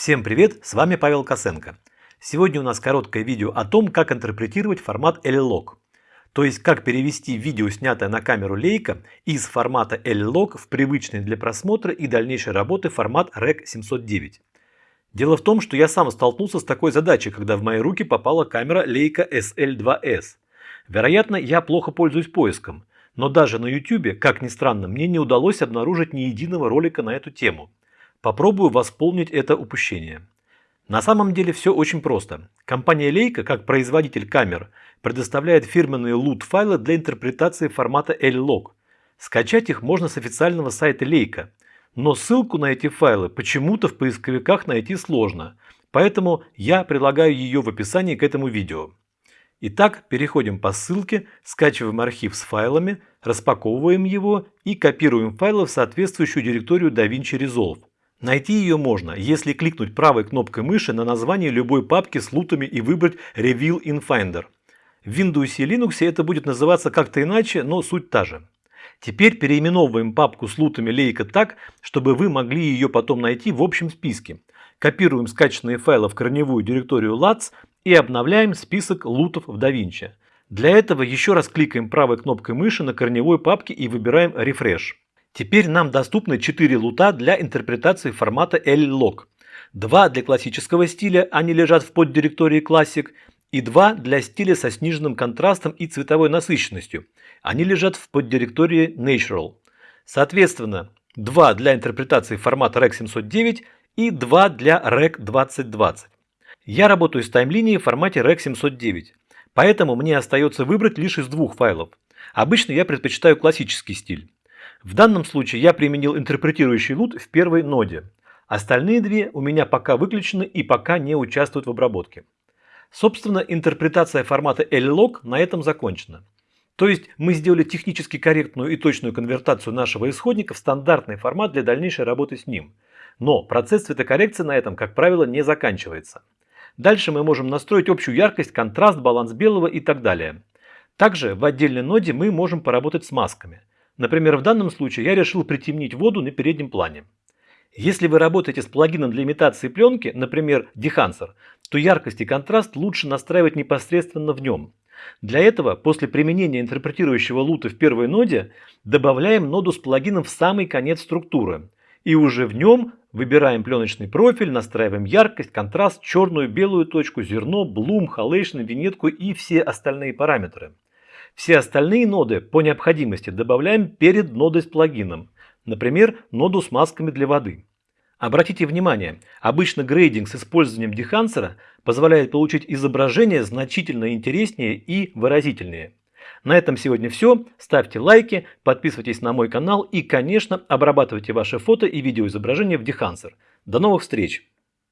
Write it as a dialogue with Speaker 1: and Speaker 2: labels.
Speaker 1: Всем привет, с вами Павел Косенко. Сегодня у нас короткое видео о том, как интерпретировать формат L-Log. То есть, как перевести видео, снятое на камеру Leica, из формата L-Log в привычный для просмотра и дальнейшей работы формат REC 709. Дело в том, что я сам столкнулся с такой задачей, когда в мои руки попала камера Leica SL2S. Вероятно, я плохо пользуюсь поиском, но даже на YouTube, как ни странно, мне не удалось обнаружить ни единого ролика на эту тему. Попробую восполнить это упущение. На самом деле все очень просто. Компания Leica, как производитель камер, предоставляет фирменные LUT-файлы для интерпретации формата L-Log. Скачать их можно с официального сайта Leica. Но ссылку на эти файлы почему-то в поисковиках найти сложно, поэтому я прилагаю ее в описании к этому видео. Итак, переходим по ссылке, скачиваем архив с файлами, распаковываем его и копируем файлы в соответствующую директорию DaVinci Resolve. Найти ее можно, если кликнуть правой кнопкой мыши на название любой папки с лутами и выбрать Reveal in Finder. В Windows и Linux это будет называться как-то иначе, но суть та же. Теперь переименовываем папку с лутами Leica так, чтобы вы могли ее потом найти в общем списке. Копируем скачанные файлы в корневую директорию LATS и обновляем список лутов в DaVinci. Для этого еще раз кликаем правой кнопкой мыши на корневой папке и выбираем Refresh. Теперь нам доступны 4 лута для интерпретации формата L-Log. Два для классического стиля, они лежат в поддиректории Classic, и два для стиля со сниженным контрастом и цветовой насыщенностью. Они лежат в поддиректории Natural. Соответственно, два для интерпретации формата REC 709 и два для REC 2020. Я работаю с таймлинией в формате REC 709, поэтому мне остается выбрать лишь из двух файлов. Обычно я предпочитаю классический стиль. В данном случае я применил интерпретирующий лут в первой ноде. Остальные две у меня пока выключены и пока не участвуют в обработке. Собственно, интерпретация формата L-Log на этом закончена. То есть мы сделали технически корректную и точную конвертацию нашего исходника в стандартный формат для дальнейшей работы с ним. Но процесс цветокоррекции на этом, как правило, не заканчивается. Дальше мы можем настроить общую яркость, контраст, баланс белого и так далее. Также в отдельной ноде мы можем поработать с масками. Например, в данном случае я решил притемнить воду на переднем плане. Если вы работаете с плагином для имитации пленки, например, Dehancer, то яркость и контраст лучше настраивать непосредственно в нем. Для этого после применения интерпретирующего лута в первой ноде добавляем ноду с плагином в самый конец структуры. И уже в нем выбираем пленочный профиль, настраиваем яркость, контраст, черную, белую точку, зерно, блум, халейшн, винетку и все остальные параметры. Все остальные ноды по необходимости добавляем перед нодой с плагином, например, ноду с масками для воды. Обратите внимание, обычно грейдинг с использованием дехансера позволяет получить изображение значительно интереснее и выразительнее. На этом сегодня все. Ставьте лайки, подписывайтесь на мой канал и, конечно, обрабатывайте ваши фото и видеоизображения в Dehancer. До новых встреч!